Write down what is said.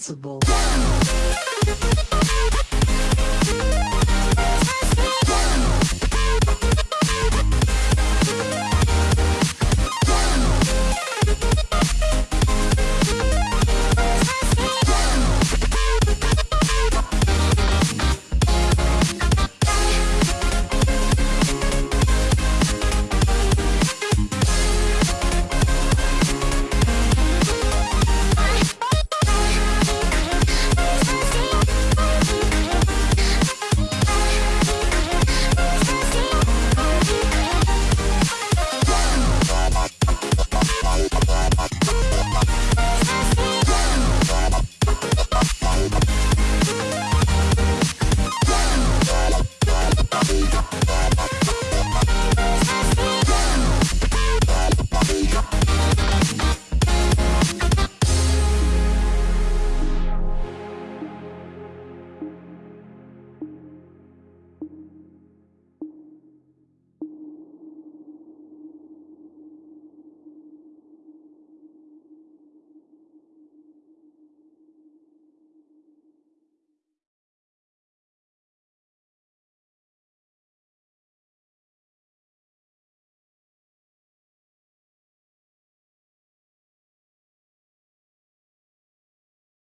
sensible.